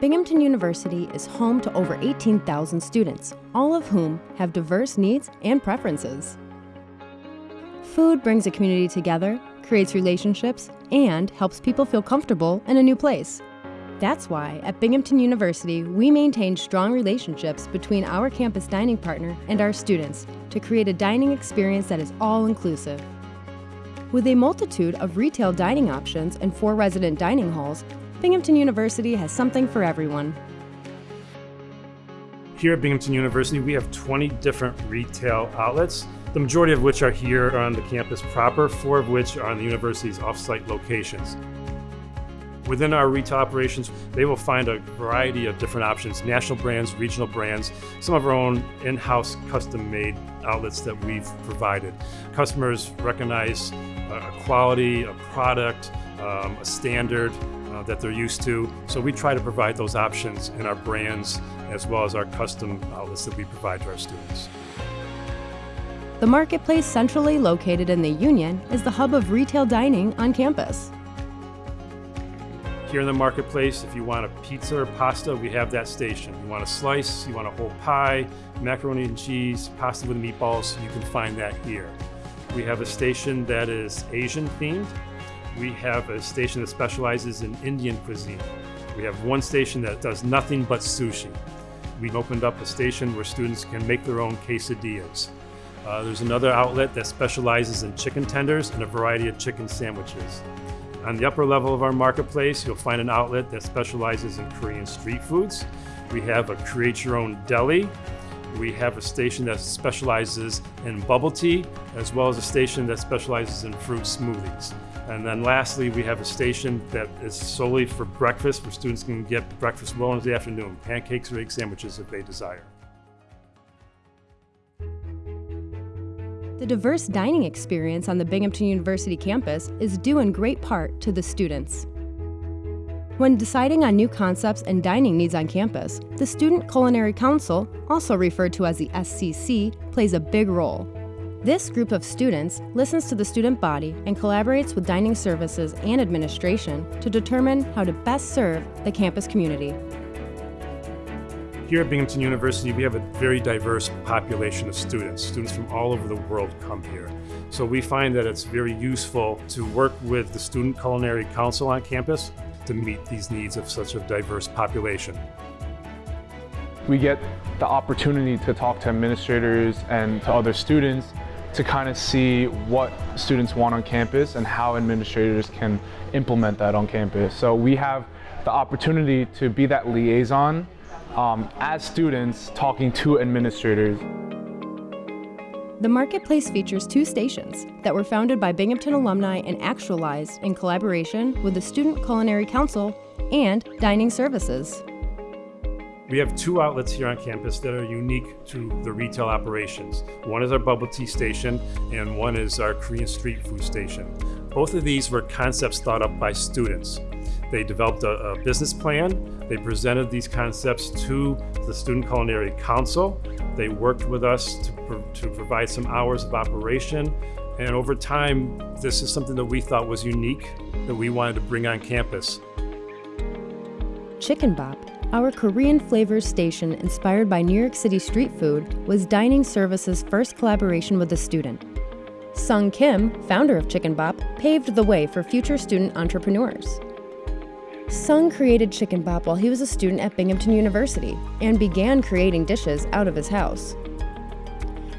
Binghamton University is home to over 18,000 students, all of whom have diverse needs and preferences. Food brings a community together, creates relationships, and helps people feel comfortable in a new place. That's why at Binghamton University, we maintain strong relationships between our campus dining partner and our students to create a dining experience that is all inclusive. With a multitude of retail dining options and four resident dining halls, Binghamton University has something for everyone. Here at Binghamton University, we have 20 different retail outlets, the majority of which are here on the campus proper, four of which are on the university's off-site locations. Within our retail operations, they will find a variety of different options, national brands, regional brands, some of our own in-house custom-made outlets that we've provided. Customers recognize a quality, a product, um, a standard uh, that they're used to. So we try to provide those options in our brands as well as our custom outlets that we provide to our students. The Marketplace, centrally located in the Union, is the hub of retail dining on campus. Here in the marketplace, if you want a pizza or pasta, we have that station. You want a slice, you want a whole pie, macaroni and cheese, pasta with meatballs, you can find that here. We have a station that is Asian themed. We have a station that specializes in Indian cuisine. We have one station that does nothing but sushi. We've opened up a station where students can make their own quesadillas. Uh, there's another outlet that specializes in chicken tenders and a variety of chicken sandwiches. On the upper level of our marketplace, you'll find an outlet that specializes in Korean street foods. We have a create your own deli. We have a station that specializes in bubble tea, as well as a station that specializes in fruit smoothies. And then lastly, we have a station that is solely for breakfast, where students can get breakfast well into the afternoon, pancakes or egg sandwiches if they desire. The diverse dining experience on the Binghamton University campus is due in great part to the students. When deciding on new concepts and dining needs on campus, the Student Culinary Council, also referred to as the SCC, plays a big role. This group of students listens to the student body and collaborates with dining services and administration to determine how to best serve the campus community. Here at Binghamton University, we have a very diverse population of students. Students from all over the world come here. So we find that it's very useful to work with the Student Culinary Council on campus to meet these needs of such a diverse population. We get the opportunity to talk to administrators and to other students to kind of see what students want on campus and how administrators can implement that on campus. So we have the opportunity to be that liaison um, as students talking to administrators. The Marketplace features two stations that were founded by Binghamton alumni and actualized in collaboration with the Student Culinary Council and Dining Services. We have two outlets here on campus that are unique to the retail operations. One is our bubble tea station and one is our Korean street food station. Both of these were concepts thought up by students. They developed a, a business plan. They presented these concepts to the Student Culinary Council. They worked with us to, pro to provide some hours of operation. And over time, this is something that we thought was unique that we wanted to bring on campus. Chicken Bop, our Korean flavors station inspired by New York City street food, was Dining Services' first collaboration with a student. Sung Kim, founder of Chicken Bop, paved the way for future student entrepreneurs. Sung created Chicken Bop while he was a student at Binghamton University and began creating dishes out of his house.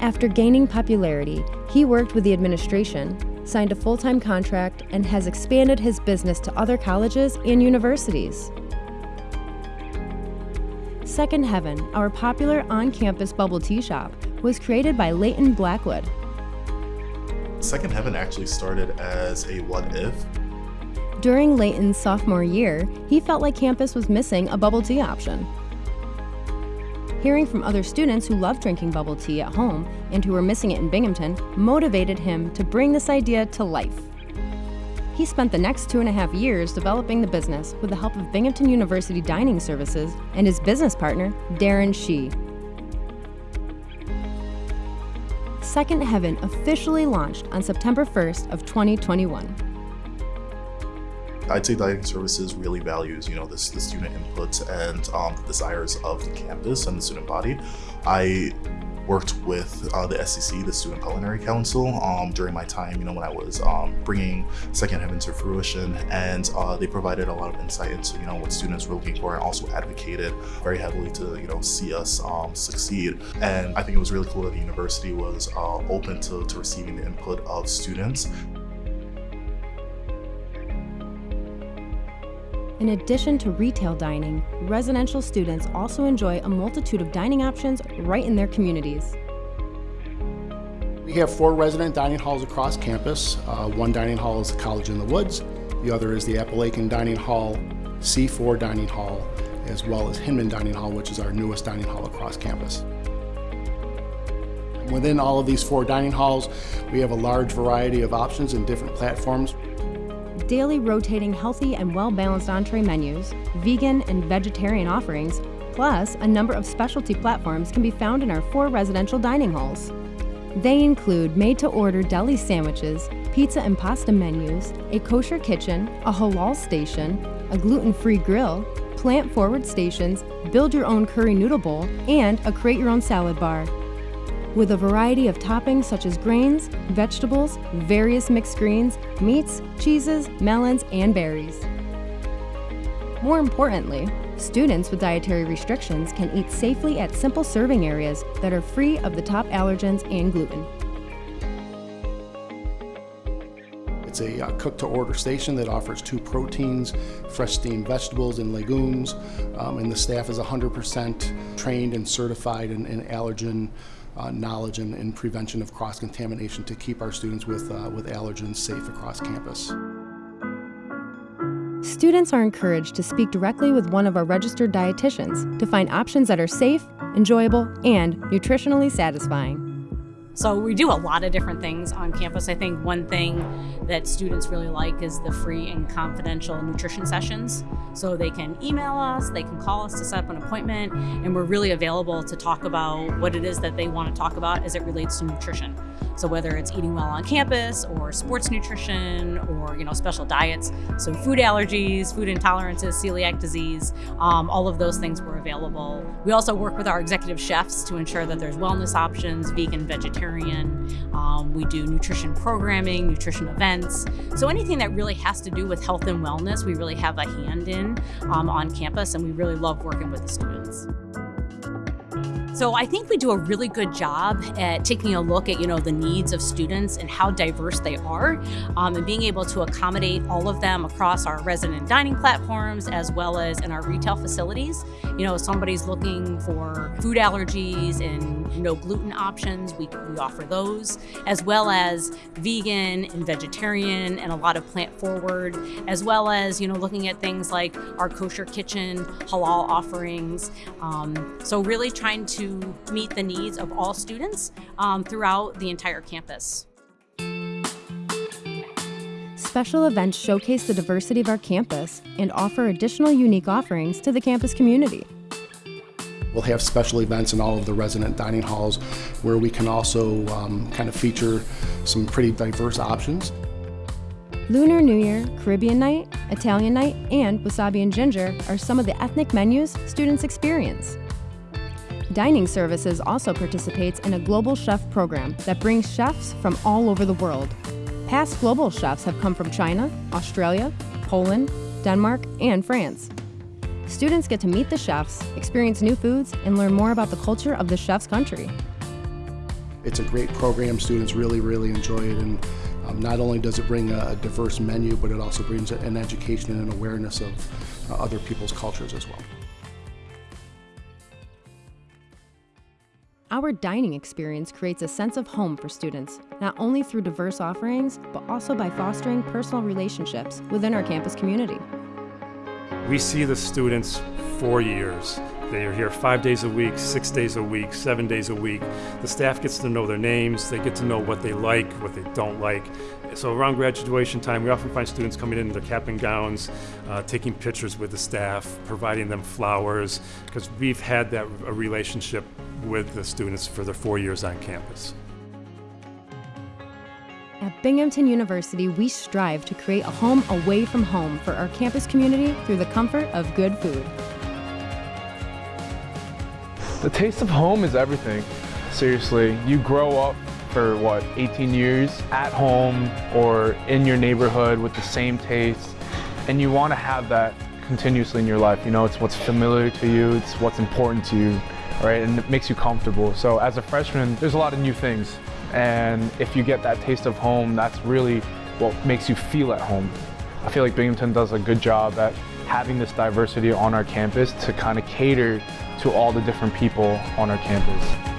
After gaining popularity, he worked with the administration, signed a full-time contract, and has expanded his business to other colleges and universities. Second Heaven, our popular on-campus bubble tea shop, was created by Leighton Blackwood. Second Heaven actually started as a what if during Leighton's sophomore year, he felt like campus was missing a bubble tea option. Hearing from other students who loved drinking bubble tea at home and who were missing it in Binghamton motivated him to bring this idea to life. He spent the next two and a half years developing the business with the help of Binghamton University Dining Services and his business partner, Darren Shee. Second Heaven officially launched on September 1st of 2021. I'd say dining services really values, you know, this the student input and um, the desires of the campus and the student body. I worked with uh, the SCC, the Student Culinary Council, um, during my time, you know, when I was um, bringing Second Heaven to fruition, and uh, they provided a lot of insight into, you know, what students were looking for, and also advocated very heavily to, you know, see us um, succeed. And I think it was really cool that the university was uh, open to, to receiving the input of students. In addition to retail dining, residential students also enjoy a multitude of dining options right in their communities. We have four resident dining halls across campus. Uh, one dining hall is the College in the Woods. The other is the Appalachian Dining Hall, C4 Dining Hall, as well as Hinman Dining Hall, which is our newest dining hall across campus. Within all of these four dining halls, we have a large variety of options and different platforms daily rotating healthy and well-balanced entree menus, vegan and vegetarian offerings, plus a number of specialty platforms can be found in our four residential dining halls. They include made-to-order deli sandwiches, pizza and pasta menus, a kosher kitchen, a halal station, a gluten-free grill, plant-forward stations, build your own curry noodle bowl, and a create your own salad bar with a variety of toppings such as grains, vegetables, various mixed greens, meats, cheeses, melons, and berries. More importantly, students with dietary restrictions can eat safely at simple serving areas that are free of the top allergens and gluten. It's a uh, cook-to-order station that offers two proteins, fresh steamed vegetables and legumes, um, and the staff is 100% trained and certified in, in allergen uh, knowledge and, and, prevention of cross-contamination to keep our students with, uh, with allergens safe across campus. Students are encouraged to speak directly with one of our registered dietitians to find options that are safe, enjoyable, and nutritionally satisfying. So we do a lot of different things on campus. I think one thing that students really like is the free and confidential nutrition sessions. So they can email us, they can call us to set up an appointment, and we're really available to talk about what it is that they want to talk about as it relates to nutrition. So whether it's eating well on campus or sports nutrition or you know special diets, so food allergies, food intolerances, celiac disease, um, all of those things were available. We also work with our executive chefs to ensure that there's wellness options, vegan, vegetarian. Um, we do nutrition programming, nutrition events. So anything that really has to do with health and wellness, we really have a hand in um, on campus and we really love working with the students. So I think we do a really good job at taking a look at, you know, the needs of students and how diverse they are um, and being able to accommodate all of them across our resident dining platforms as well as in our retail facilities. You know, somebody's looking for food allergies and no gluten options, we, we offer those, as well as vegan and vegetarian and a lot of plant forward, as well as, you know, looking at things like our kosher kitchen, halal offerings. Um, so really trying to meet the needs of all students um, throughout the entire campus. Special events showcase the diversity of our campus and offer additional unique offerings to the campus community. We'll have special events in all of the resident dining halls where we can also um, kind of feature some pretty diverse options. Lunar New Year, Caribbean Night, Italian Night, and Wasabi and Ginger are some of the ethnic menus students experience. Dining Services also participates in a global chef program that brings chefs from all over the world. Past global chefs have come from China, Australia, Poland, Denmark, and France. Students get to meet the chefs, experience new foods, and learn more about the culture of the chef's country. It's a great program. Students really, really enjoy it. And um, not only does it bring a, diverse menu, but it also brings an education and an awareness of uh, other people's cultures as well. Our dining experience creates a sense of home for students, not only through diverse offerings, but also by fostering personal relationships within our campus community. We see the students for years. They are here five days a week, six days a week, seven days a week. The staff gets to know their names, they get to know what they like, what they don't like. So around graduation time, we often find students coming in in their cap and gowns, uh, taking pictures with the staff, providing them flowers, because we've had that a relationship with the students for their four years on campus. Binghamton University, we strive to create a home away from home for our campus community through the comfort of good food. The taste of home is everything. Seriously, you grow up for what, 18 years at home or in your neighborhood with the same taste, and you want to have that continuously in your life. You know, it's what's familiar to you, it's what's important to you, right? And it makes you comfortable. So as a freshman, there's a lot of new things. And if you get that taste of home, that's really what makes you feel at home. I feel like Binghamton does a good job at having this diversity on our campus to kind of cater to all the different people on our campus.